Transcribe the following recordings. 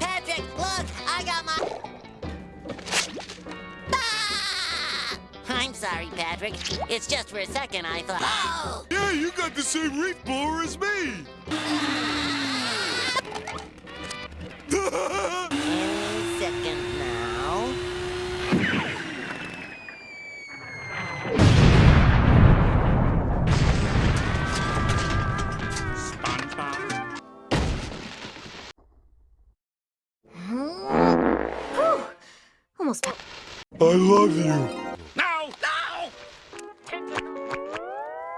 Patrick, look, I got my... Ah! I'm sorry, Patrick. It's just for a second I thought... Oh! Yeah, you got the same reef blower as me! Almost. I love you. No, no!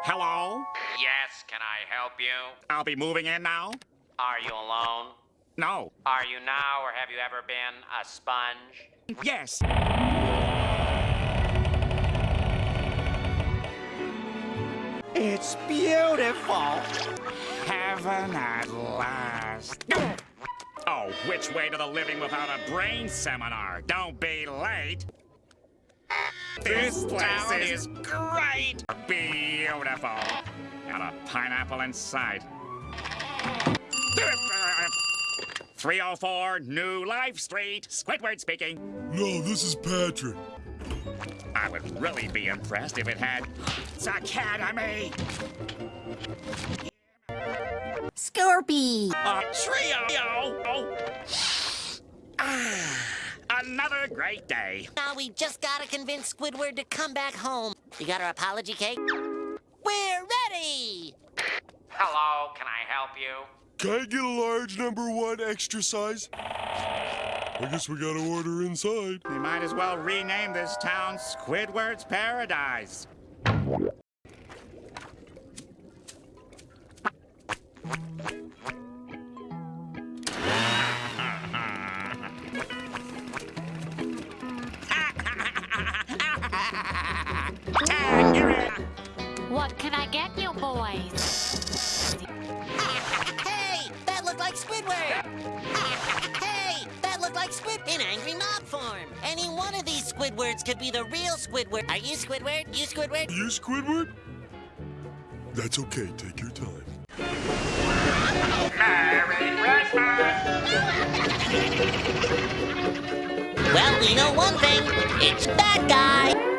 Hello? Yes, can I help you? I'll be moving in now? Are you alone? No. Are you now, or have you ever been a sponge? Yes. It's beautiful. Heaven at last. Oh, which way to the living without a brain seminar? Don't be late. This place is great. Beautiful. Got a pineapple inside. 304 New Life Street. Squidward speaking. No, this is Patrick. I would really be impressed if it had its Academy. Scorpy. A trio. Another great day. Now we just gotta convince Squidward to come back home. You got our apology cake? We're ready! Hello, can I help you? Can I get a large number one extra size? I guess we gotta order inside. We might as well rename this town Squidward's Paradise. Can I get you boys? Hey, that looked like Squidward! hey, that looked like Squid in angry mob form. Any one of these Squidwards could be the real Squidward. Are you Squidward? You Squidward? You Squidward? That's okay, take your time. Well, we know one thing. It's that guy.